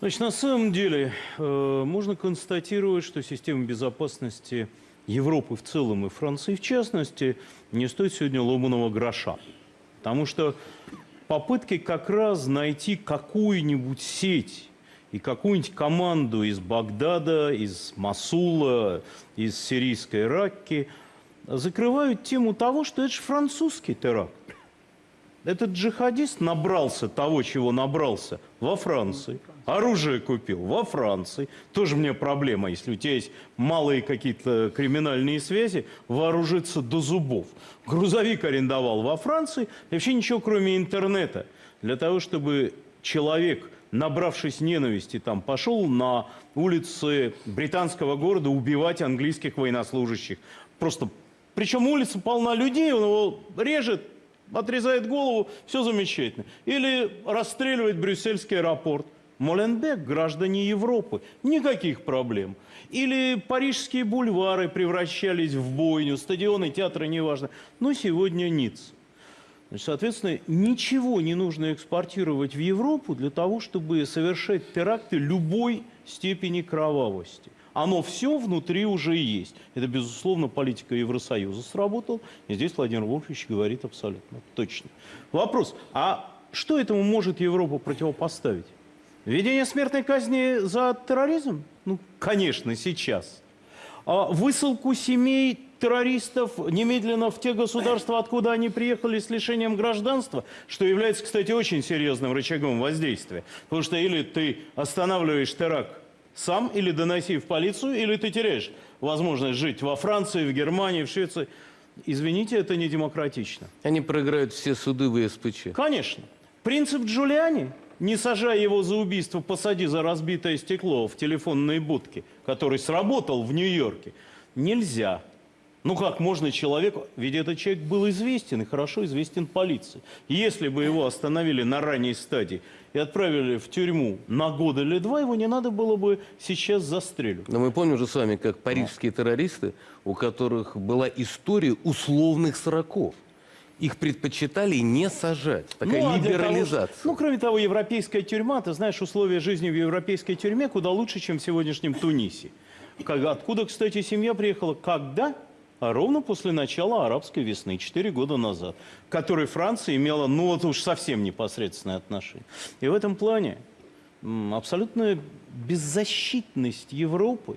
Значит, на самом деле э, можно констатировать, что система безопасности Европы в целом и Франции в частности не стоит сегодня ломаного гроша. Потому что попытки как раз найти какую-нибудь сеть и какую-нибудь команду из Багдада, из Масула, из сирийской Ракки закрывают тему того, что это же французский теракт. Этот джихадист набрался того, чего набрался во Франции. Оружие купил во Франции. Тоже мне проблема, если у тебя есть малые какие-то криминальные связи, вооружиться до зубов. Грузовик арендовал во Франции. И вообще ничего, кроме интернета. Для того, чтобы человек, набравшись ненависти, там, пошел на улицы британского города убивать английских военнослужащих. Просто, причем улица полна людей, он его режет, отрезает голову, все замечательно. Или расстреливает брюссельский аэропорт. Моленбек – граждане Европы, никаких проблем. Или парижские бульвары превращались в бойню, стадионы, театры, неважно. Но сегодня. Значит, соответственно, ничего не нужно экспортировать в Европу для того, чтобы совершать теракты любой степени кровавости. Оно все внутри уже есть. Это, безусловно, политика Евросоюза сработала. И здесь Владимир Вольфович говорит абсолютно точно. Вопрос, а что этому может Европа противопоставить? Введение смертной казни за терроризм? Ну, конечно, сейчас. А высылку семей террористов немедленно в те государства, откуда они приехали с лишением гражданства, что является, кстати, очень серьезным рычагом воздействия. Потому что или ты останавливаешь теракт сам, или доноси в полицию, или ты теряешь возможность жить во Франции, в Германии, в Швеции. Извините, это не демократично. Они проиграют все суды в СПЧ. Конечно. Принцип Джулиани не сажай его за убийство, посади за разбитое стекло в телефонной будке, который сработал в Нью-Йорке. Нельзя. Ну как можно человеку... Ведь этот человек был известен и хорошо известен полиции. Если бы его остановили на ранней стадии и отправили в тюрьму на год или два, его не надо было бы сейчас застреливать. Но мы помним же с вами, как парижские террористы, у которых была история условных сроков. Их предпочитали не сажать. Такая Ну, а либерализация. того- ну, кроме того, европейская тюрьма, ты знаешь, условия жизни в европейской тюрьме куда лучше, чем в сегодняшнем Тунисе. Как- Откуда, кстати, семья приехала? Когда? А ровно после начала арабской весны, 4 года назад, к которой Франция имела, ну, вот уж совсем непосредственное отношение. И в этом плане абсолютная беззащитность Европы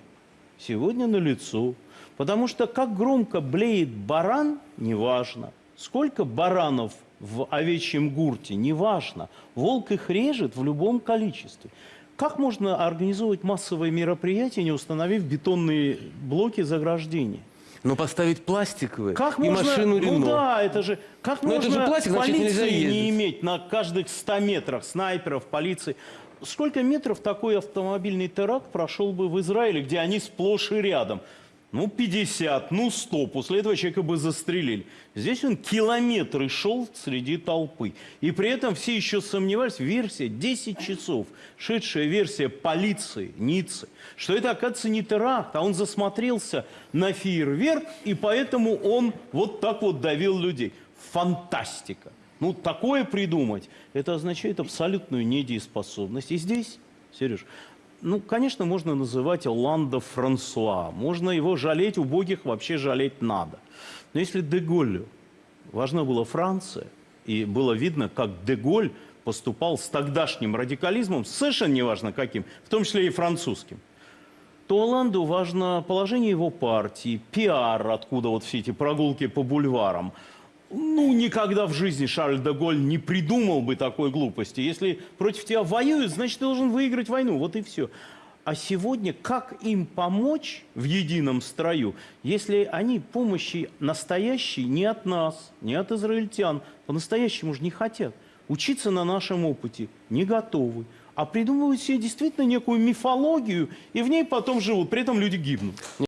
сегодня налицо. Потому что как громко блеет баран, неважно. Сколько баранов в овечьем гурте, неважно. Волк их режет в любом количестве. Как можно организовывать массовые мероприятия, не установив бетонные блоки заграждения? Но поставить пластиковые Как и можно, машину ну Рено. да, это же, как Но это можно же пластик, значит, полиции нельзя ездить. не иметь на каждых 100 метрах снайперов, полиции? Сколько метров такой автомобильный теракт прошел бы в Израиле, где они сплошь и рядом? Ну, 50, ну, 100. После этого человека бы застрелили. Здесь он километры шел среди толпы. И при этом все еще сомневались, версия 10 часов, шедшая версия полиции Ниццы, что это, оказывается, не теракт, а он засмотрелся на фейерверк, и поэтому он вот так вот давил людей. Фантастика. Ну, такое придумать, это означает абсолютную недееспособность. И здесь, Сереж, ну, конечно, можно называть Оланда Франсуа. Можно его жалеть, убогих вообще жалеть надо. Но если Деголю важна была Франция, и было видно, как Деголь поступал с тогдашним радикализмом, совершенно неважно каким, в том числе и французским, то Оланду важно положение его партии, пиар, откуда вот все эти прогулки по бульварам. Ну, никогда в жизни Шарль де Голь не придумал бы такой глупости. Если против тебя воюют, значит, ты должен выиграть войну. Вот и все. А сегодня как им помочь в едином строю, если они помощи настоящей не от нас, не от израильтян, по-настоящему же не хотят. Учиться на нашем опыте не готовы. А придумывают себе действительно некую мифологию, и в ней потом живут. При этом люди гибнут.